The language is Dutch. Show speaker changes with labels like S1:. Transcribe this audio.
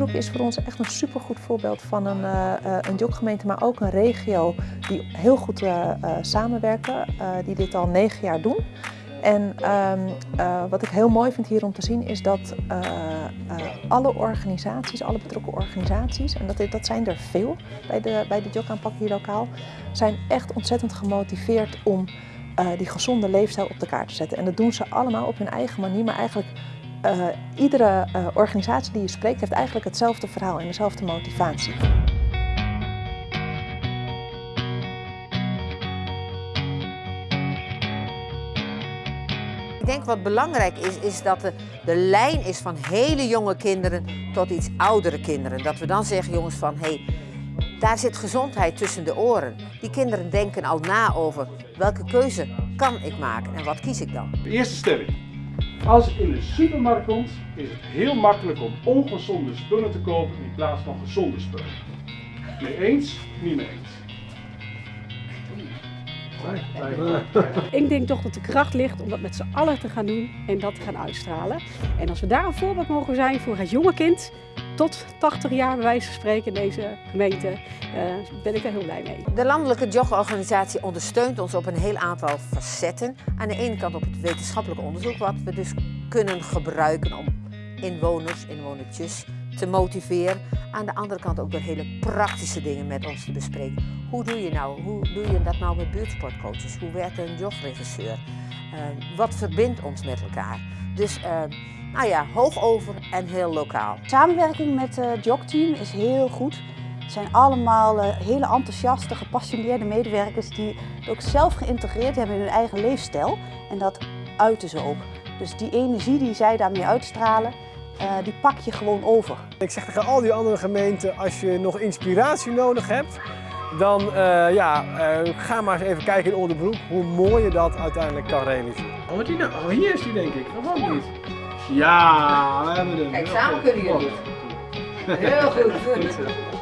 S1: Jok is voor ons echt een supergoed voorbeeld van een, uh, een joggemeente, maar ook een regio die heel goed uh, samenwerken, die dit al negen jaar doen. En ehm, wat ik heel mooi vind hier om te zien is dat alle organisaties, alle betrokken organisaties, en dat, dat zijn er veel bij de, bij de jogaanpak hier lokaal, zijn echt ontzettend gemotiveerd om die gezonde leefstijl op de kaart te zetten. En dat doen ze allemaal op hun eigen manier, maar eigenlijk uh, iedere uh, organisatie die je spreekt heeft eigenlijk hetzelfde verhaal en dezelfde motivatie.
S2: Ik denk wat belangrijk is, is dat de, de lijn is van hele jonge kinderen tot iets oudere kinderen. Dat we dan zeggen, jongens, van hé, hey, daar zit gezondheid tussen de oren. Die kinderen denken al na over welke keuze kan ik maken en wat kies ik dan.
S3: De eerste stelling. Als je in de supermarkt komt, is het heel makkelijk om ongezonde spullen te kopen in plaats van gezonde spullen. Mee eens? Niet mee eens.
S4: Ik denk toch dat de kracht ligt om dat met z'n allen te gaan doen en dat te gaan uitstralen. En als we daar een voorbeeld mogen zijn voor het jonge kind, tot 80 jaar bij wijze van spreken in deze gemeente, uh, ben ik er heel blij mee.
S2: De landelijke jogorganisatie ondersteunt ons op een heel aantal facetten. Aan de ene kant op het wetenschappelijk onderzoek, wat we dus kunnen gebruiken om inwoners, inwonertjes te motiveren. Aan de andere kant ook door hele praktische dingen met ons te bespreken. Hoe doe je nou? Hoe doe je dat nou met buurtsportcoaches? Hoe werkt een jogregisseur? Uh, wat verbindt ons met elkaar? Dus uh, nou ja, hoog over en heel lokaal.
S5: Samenwerking met het jogteam is heel goed. Het zijn allemaal uh, hele enthousiaste, gepassioneerde medewerkers die het ook zelf geïntegreerd hebben in hun eigen leefstijl. En dat uiten ze ook. Dus die energie die zij daarmee uitstralen, uh, die pak je gewoon over.
S6: Ik zeg tegen al die andere gemeenten, als je nog inspiratie nodig hebt, dan uh, ja, uh, ga maar eens even kijken in Oldenbroek hoe mooi je dat uiteindelijk kan realiseren.
S3: Oh, die nou? oh hier is die denk ik, of ook niet? Ja, we hebben hem.
S2: Kijk, samen kunnen jullie het. Heel goed.